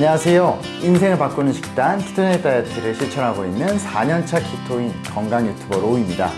안녕하세요. 인생을 바꾸는 식단 ketogenic 다이어트를 실천하고 있는 4년차 키토인 건강 유튜버 로우입니다.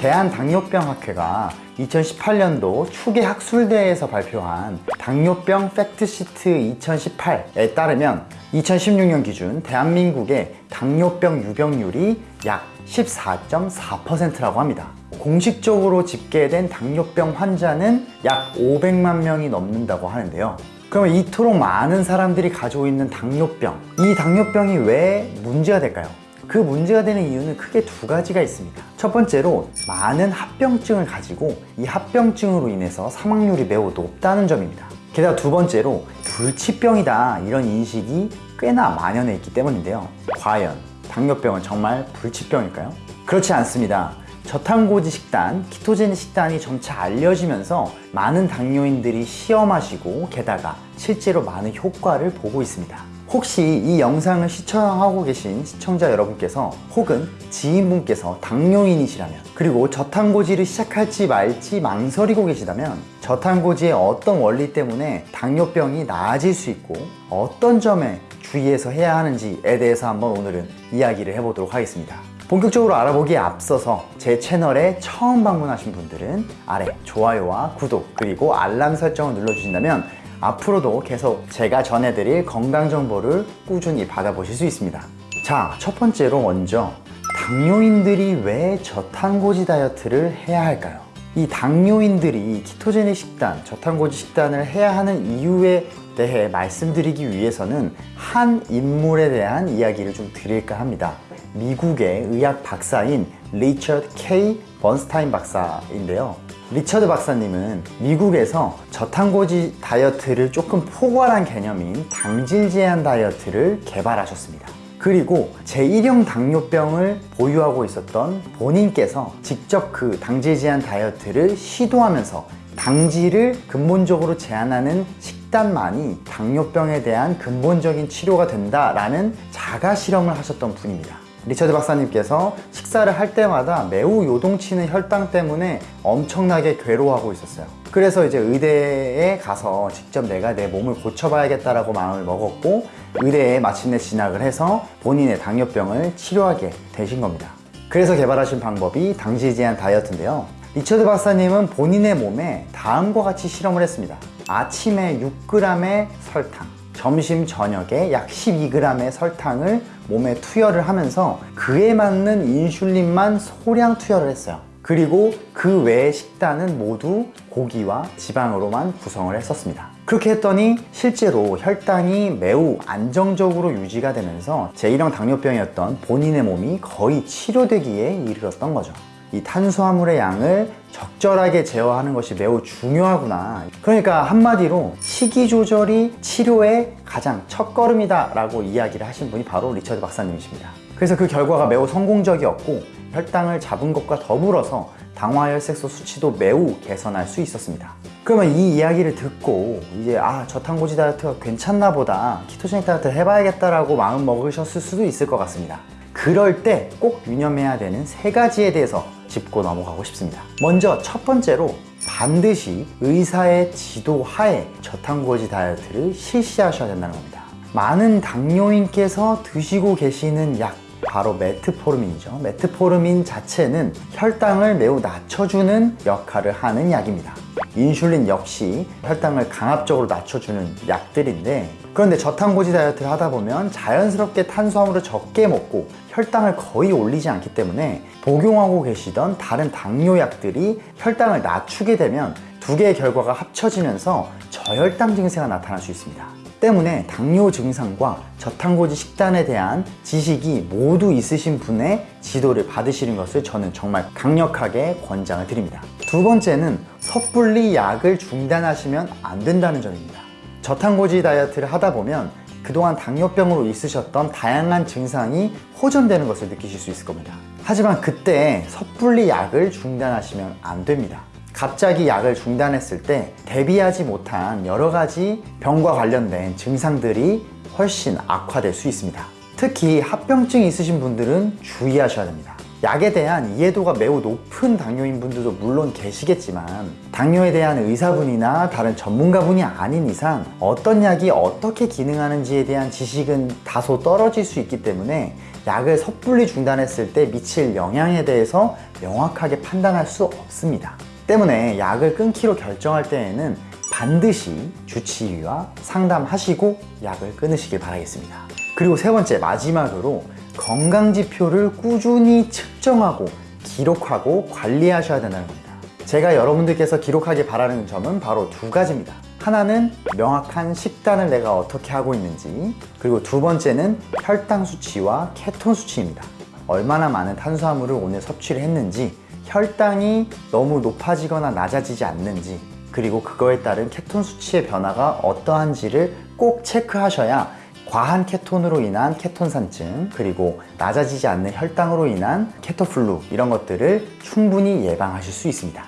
대한당뇨병학회가 2018년도 추계 학술대회에서 발표한 당뇨병 fact sheet 2018에 따르면 2016년 기준 대한민국의 당뇨병 유병률이 약 14.4%라고 합니다. 공식적으로 집계된 당뇨병 환자는 약 500만 명이 넘는다고 하는데요. 그러면 이토록 많은 사람들이 가지고 있는 당뇨병, 이 당뇨병이 왜 문제가 될까요? 그 문제가 되는 이유는 크게 두 가지가 있습니다. 첫 번째로 많은 합병증을 가지고 이 합병증으로 인해서 사망률이 매우 높다는 점입니다. 게다가 두 번째로 불치병이다 이런 인식이 꽤나 만연해 있기 때문인데요. 과연 당뇨병은 정말 불치병일까요? 그렇지 않습니다. 저탄고지 식단, 키토제닉 식단이 점차 알려지면서 많은 당뇨인들이 시험하시고 게다가 실제로 많은 효과를 보고 있습니다. 혹시 이 영상을 시청하고 계신 시청자 여러분께서 혹은 지인분께서 당뇨인이시라면 그리고 저탄고지를 시작할지 말지 망설이고 계시다면 저탄고지의 어떤 원리 때문에 당뇨병이 나아질 수 있고 어떤 점에 주의해서 해야 하는지에 대해서 한번 오늘은 이야기를 해보도록 하겠습니다. 본격적으로 알아보기에 앞서서 제 채널에 처음 방문하신 분들은 아래 좋아요와 구독 그리고 알람 설정을 눌러주신다면 앞으로도 계속 제가 전해드릴 건강 정보를 꾸준히 받아보실 수 있습니다. 자, 첫 번째로 먼저 당뇨인들이 왜 저탄고지 다이어트를 해야 할까요? 이 당뇨인들이 키토제닉 식단, 저탄고지 식단을 해야 하는 이유에 대해 말씀드리기 위해서는 한 인물에 대한 이야기를 좀 드릴까 합니다. 미국의 의학 박사인 리처드 K. 번스타인 박사인데요. 리처드 박사님은 미국에서 저탄고지 다이어트를 조금 포괄한 개념인 당질 제한 다이어트를 개발하셨습니다. 그리고 제1형 당뇨병을 보유하고 있었던 본인께서 직접 그 당질 제한 다이어트를 시도하면서 당질을 근본적으로 제한하는 식단만이 당뇨병에 대한 근본적인 치료가 된다라는 자가 실험을 하셨던 분입니다. 리처드 박사님께서 식사를 할 때마다 매우 요동치는 혈당 때문에 엄청나게 괴로워하고 있었어요. 그래서 이제 의대에 가서 직접 내가 내 몸을 고쳐봐야겠다라고 마음을 먹었고 의대에 마침내 진학을 해서 본인의 당뇨병을 치료하게 되신 겁니다. 그래서 개발하신 방법이 당질 제한 다이어트인데요. 리처드 박사님은 본인의 몸에 다음과 같이 실험을 했습니다. 아침에 6g의 설탕, 점심 저녁에 약 12g의 설탕을 몸에 투여를 하면서 그에 맞는 인슐린만 소량 투여를 했어요. 그리고 그 외의 식단은 모두 고기와 지방으로만 구성을 했었습니다. 그렇게 했더니 실제로 혈당이 매우 안정적으로 유지가 되면서 제1형 당뇨병이었던 본인의 몸이 거의 치료되기에 이르렀던 거죠. 이 탄수화물의 양을 적절하게 제어하는 것이 매우 중요하구나. 그러니까 한마디로 식이 조절이 치료의 가장 첫걸음이다 라고 이야기를 하신 분이 바로 리처드 박사님이십니다. 그래서 그 결과가 매우 성공적이었고 혈당을 잡은 것과 더불어서 당화혈색소 수치도 매우 개선할 수 있었습니다. 그러면 이 이야기를 듣고 이제 아 저탄고지 다이어트가 괜찮나 보다 키토제닉 다이어트 해봐야겠다 라고 마음 먹으셨을 수도 있을 것 같습니다. 그럴 때 꼭 유념해야 되는 세 가지에 대해서 짚고 넘어가고 싶습니다. 먼저 첫 번째로 반드시 의사의 지도 하에 저탄고지 다이어트를 실시하셔야 된다는 겁니다. 많은 당뇨인께서 드시고 계시는 약 바로 메트포르민이죠. 메트포르민 자체는 혈당을 매우 낮춰주는 역할을 하는 약입니다. 인슐린 역시 혈당을 강압적으로 낮춰주는 약들인데 그런데 저탄고지 다이어트를 하다 보면 자연스럽게 탄수화물을 적게 먹고 혈당을 거의 올리지 않기 때문에 복용하고 계시던 다른 당뇨약들이 혈당을 낮추게 되면 두 개의 결과가 합쳐지면서 저혈당 증세가 나타날 수 있습니다. 때문에 당뇨 증상과 저탄고지 식단에 대한 지식이 모두 있으신 분의 지도를 받으시는 것을 저는 정말 강력하게 권장을 드립니다. 두 번째는 섣불리 약을 중단하시면 안 된다는 점입니다. 저탄고지 다이어트를 하다 보면 그동안 당뇨병으로 있으셨던 다양한 증상이 호전되는 것을 느끼실 수 있을 겁니다. 하지만 그때 섣불리 약을 중단하시면 안 됩니다. 갑자기 약을 중단했을 때 대비하지 못한 여러 가지 병과 관련된 증상들이 훨씬 악화될 수 있습니다. 특히 합병증이 있으신 분들은 주의하셔야 됩니다. 약에 대한 이해도가 매우 높은 당뇨인 분들도 물론 계시겠지만 당뇨에 대한 의사분이나 다른 전문가분이 아닌 이상 어떤 약이 어떻게 기능하는지에 대한 지식은 다소 떨어질 수 있기 때문에 약을 섣불리 중단했을 때 미칠 영향에 대해서 명확하게 판단할 수 없습니다. 때문에 약을 끊기로 결정할 때에는 반드시 주치의와 상담하시고 약을 끊으시길 바라겠습니다. 그리고 세 번째 마지막으로 건강지표를 꾸준히 측정하고 기록하고 관리하셔야 된다는 겁니다. 제가 여러분들께서 기록하기 바라는 점은 바로 두 가지입니다. 하나는 명확한 식단을 내가 어떻게 하고 있는지, 그리고 두 번째는 혈당 수치와 케톤 수치입니다. 얼마나 많은 탄수화물을 오늘 섭취를 했는지, 혈당이 너무 높아지거나 낮아지지 않는지, 그리고 그거에 따른 케톤 수치의 변화가 어떠한지를 꼭 체크하셔야 과한 케톤으로 인한 케톤산증 그리고 낮아지지 않는 혈당으로 인한 케토플루 이런 것들을 충분히 예방하실 수 있습니다.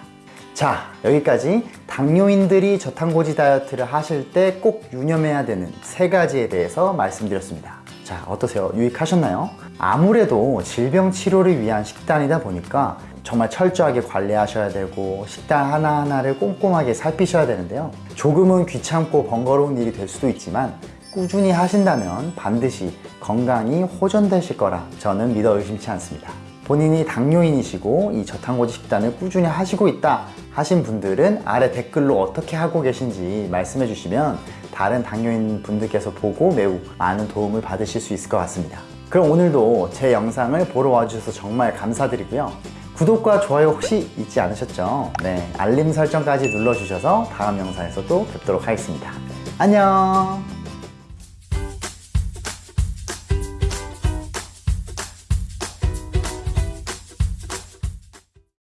자 여기까지 당뇨인들이 저탄고지 다이어트를 하실 때 꼭 유념해야 되는 세 가지에 대해서 말씀드렸습니다. 자 어떠세요? 유익하셨나요? 아무래도 질병 치료를 위한 식단이다 보니까 정말 철저하게 관리하셔야 되고 식단 하나하나를 꼼꼼하게 살피셔야 되는데요. 조금은 귀찮고 번거로운 일이 될 수도 있지만 꾸준히 하신다면 반드시 건강이 호전되실 거라 저는 믿어 의심치 않습니다. 본인이 당뇨인이시고 이 저탄고지 식단을 꾸준히 하시고 있다 하신 분들은 아래 댓글로 어떻게 하고 계신지 말씀해 주시면 다른 당뇨인 분들께서 보고 매우 많은 도움을 받으실 수 있을 것 같습니다. 그럼 오늘도 제 영상을 보러 와주셔서 정말 감사드리고요. 구독과 좋아요 혹시 잊지 않으셨죠? 네, 알림 설정까지 눌러주셔서 다음 영상에서 또 뵙도록 하겠습니다. 안녕!